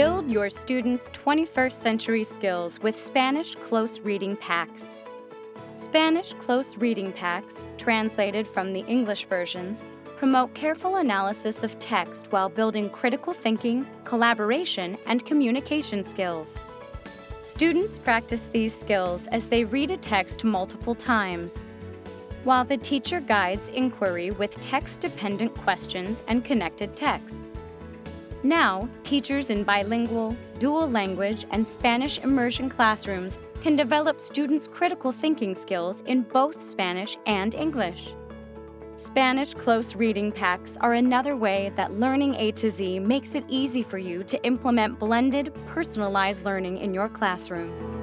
Build your students' 21st century skills with Spanish Close Reading Packs. Spanish Close Reading Packs, translated from the English versions, promote careful analysis of text while building critical thinking, collaboration, and communication skills. Students practice these skills as they read a text multiple times, while the teacher guides inquiry with text-dependent questions and connected text. Now, teachers in bilingual, dual language, and Spanish immersion classrooms can develop students' critical thinking skills in both Spanish and English. Spanish close reading packs are another way that Learning A to Z makes it easy for you to implement blended, personalized learning in your classroom.